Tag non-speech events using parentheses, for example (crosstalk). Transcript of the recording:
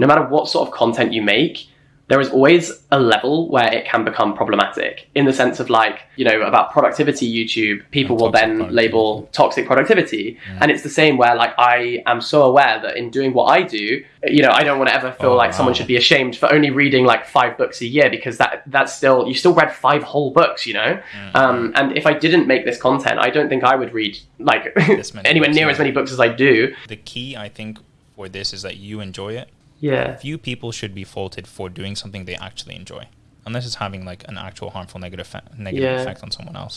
no matter what sort of content you make, there is always a level where it can become problematic in the sense of like, you know, about productivity YouTube, people will then label toxic productivity. And it's the same where like I am so aware that in doing what I do, you know, I don't want to ever feel Oh, like someone should be ashamed for only reading like five books a year because that that's still you still read five whole books, you know? Mm-hmm. Um, and if I didn't make this content, I don't think I would read like (laughs) anywhere books, near yeah. as many books as I do. The key, I think, for this is that you enjoy it. Yeah. Few people should be faulted for doing something they actually enjoy, unless it's having like an actual harmful negative, negative Yeah. effect on someone else.